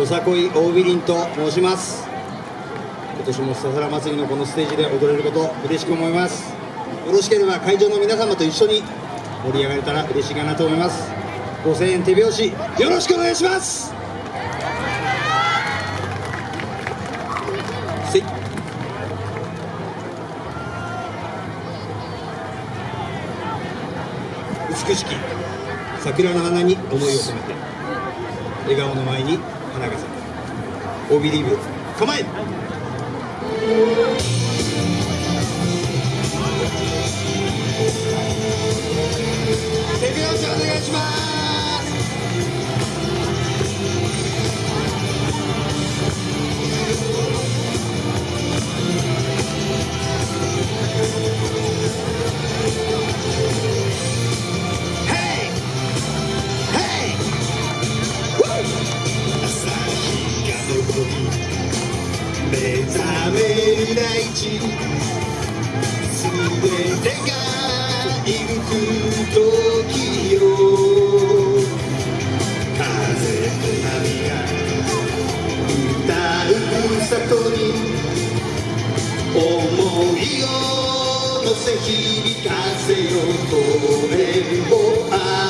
よさこい大ビリンと申します。今年も笹原祭りのこのステージで踊れること嬉しく思います。よろしければ会場の皆様と一緒に盛り上がれたら嬉しいかなと思います。5000円手拍子よろしくお願いします。美しき桜の花に思いを込めて笑顔の前に花が咲くオビリーブ構え。大地すべてがいる時よ。風と波が歌う里に思いを乗せ響かせよ声を合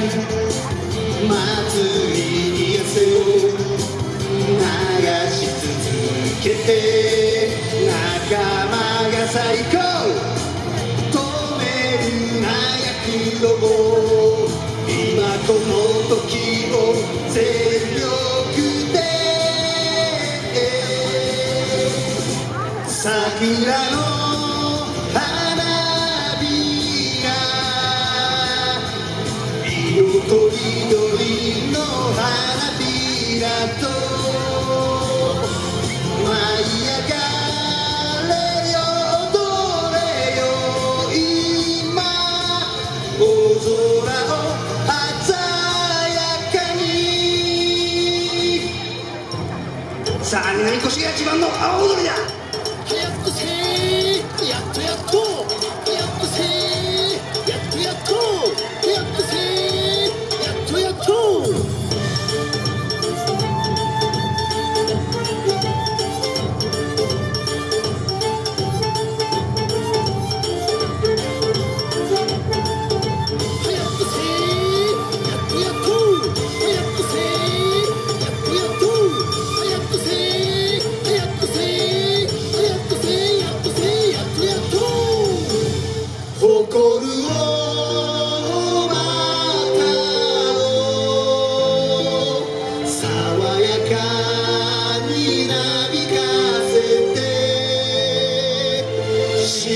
祭りに汗を流し続けて仲間が最高止めるな躍動を今この時を全力で桜の南越が一番の阿波踊りだ早くせーやっとやっと。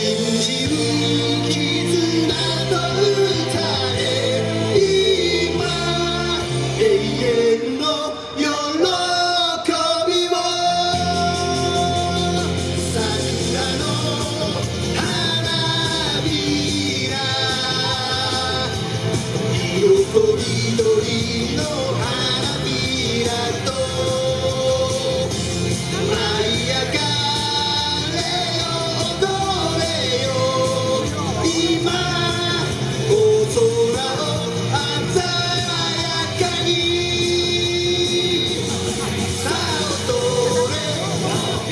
信じる絆と歌え今永遠の喜びを桜の花びら色と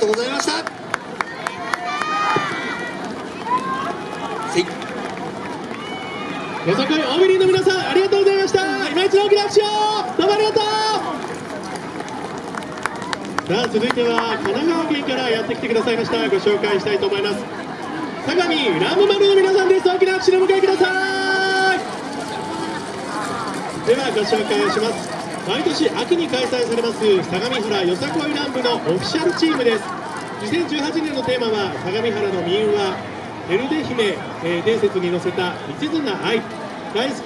とうございました。せい。よさこい大ビリの皆さんありがとうございました。今一度大きな拍手をどうもありがとう。さあ続いては神奈川県からやってきてくださいました。ご紹介したいと思います。相模ラムマルの皆さんです。大きな拍手でお迎えください。ではご紹介します。毎年秋に開催されます相模原よさこい乱舞のオフィシャルチームです。2018年のテーマは相模原の民話エルデ姫、えー伝説に乗せた一途な愛。大好き